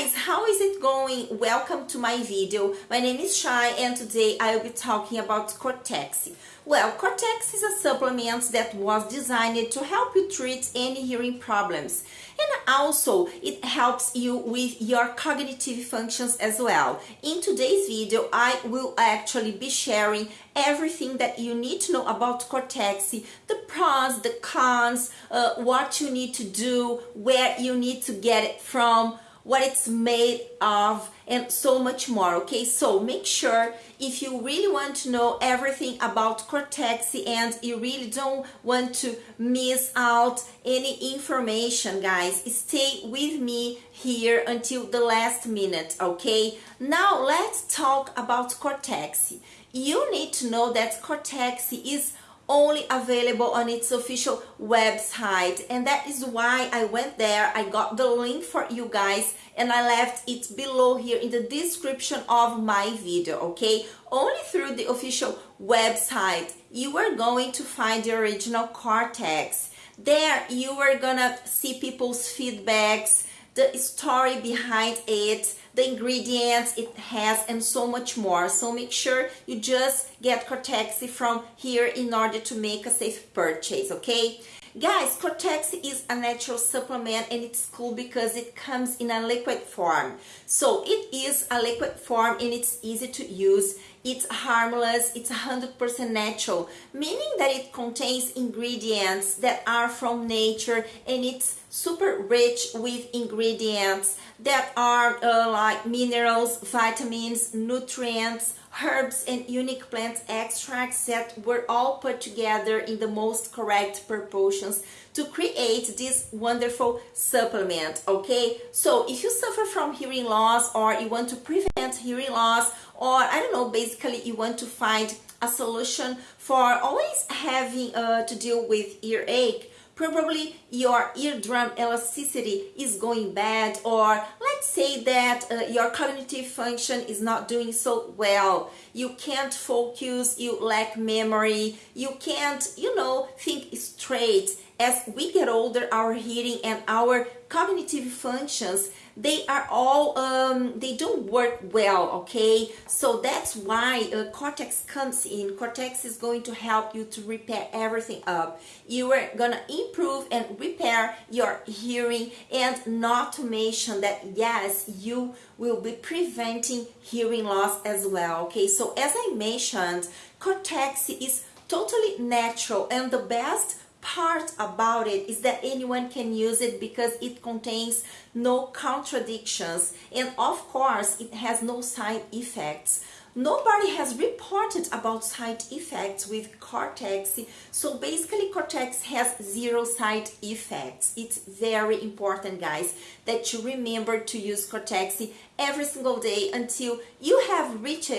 guys, how is it going? Welcome to my video. My name is Shai and today I will be talking about Cortex. Well, Cortex is a supplement that was designed to help you treat any hearing problems. And also, it helps you with your cognitive functions as well. In today's video, I will actually be sharing everything that you need to know about Cortex, the pros, the cons, uh, what you need to do, where you need to get it from, what it's made of and so much more okay? So make sure if you really want to know everything about Cortex and you really don't want to miss out any information guys stay with me here until the last minute okay? Now let's talk about Cortex. You need to know that Cortex is only available on its official website. And that is why I went there. I got the link for you guys and I left it below here in the description of my video okay? Only through the official website you are going to find the original Cortex. There you are gonna see people's feedbacks the story behind it the ingredients it has and so much more. So make sure you just get Cortexi from here in order to make a safe purchase okay? Guys Cortexi is a natural supplement and it's cool because it comes in a liquid form. So it is a liquid form and it's easy to use. It's harmless. It's 100% natural meaning that it contains ingredients that are from nature and it's super rich with ingredients that are uh, like minerals vitamins nutrients herbs and unique plant extracts that were all put together in the most correct proportions to create this wonderful supplement okay? So if you suffer from hearing loss or you want to prevent hearing loss or I don't know basically you want to find a solution for always having uh, to deal with earache probably your eardrum elasticity is going bad or say that uh, your cognitive function is not doing so well. You can't focus you lack memory you can't you know think straight. As we get older our hearing and our cognitive functions they are all um, they don't work well okay? So that's why uh, cortex comes in. Cortex is going to help you to repair everything up. You are gonna improve and repair your hearing and not to mention that yes you will be preventing hearing loss as well okay? So as i mentioned cortex is totally natural and the best part about it is that anyone can use it because it contains no contradictions. And of course it has no side effects nobody has reported about side effects with cortex. So basically cortex has zero side effects. It's very important guys that you remember to use cortex every single day until you have reached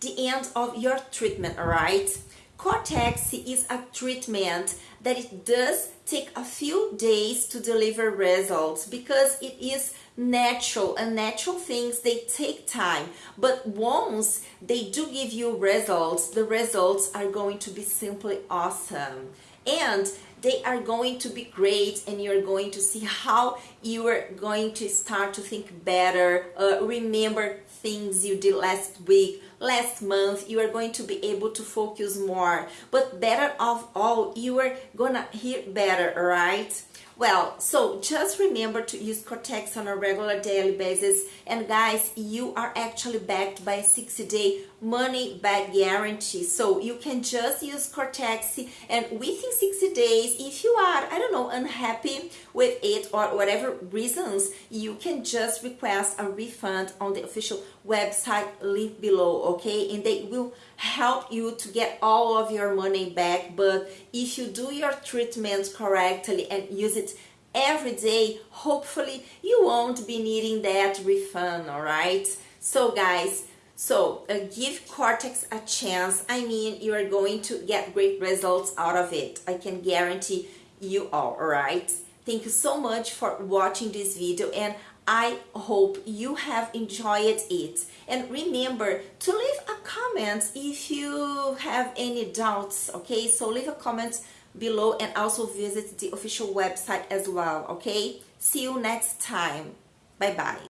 the end of your treatment all right Cortex is a treatment that it does take a few days to deliver results because it is natural and natural things they take time. But once they do give you results the results are going to be simply awesome and they are going to be great and you're going to see how you are going to start to think better. Uh, remember things you did last week last month you are going to be able to focus more. But better of all you are gonna hear better right well, so just remember to use Cortex on a regular daily basis. And guys, you are actually backed by a 60-day money back guarantee. So you can just use Cortex and within 60 days, if you are, I don't know, unhappy with it or whatever reasons, you can just request a refund on the official website link below, okay? And they will help you to get all of your money back. But if you do your treatment correctly and use it every day, hopefully you won't be needing that refund, all right? So guys, so uh, give Cortex a chance. I mean, you are going to get great results out of it. I can guarantee you all, all right? Thank you so much for watching this video and I hope you have enjoyed it. And remember to leave a comment if you have any doubts, okay? So leave a comment below and also visit the official website as well, okay? See you next time. Bye-bye.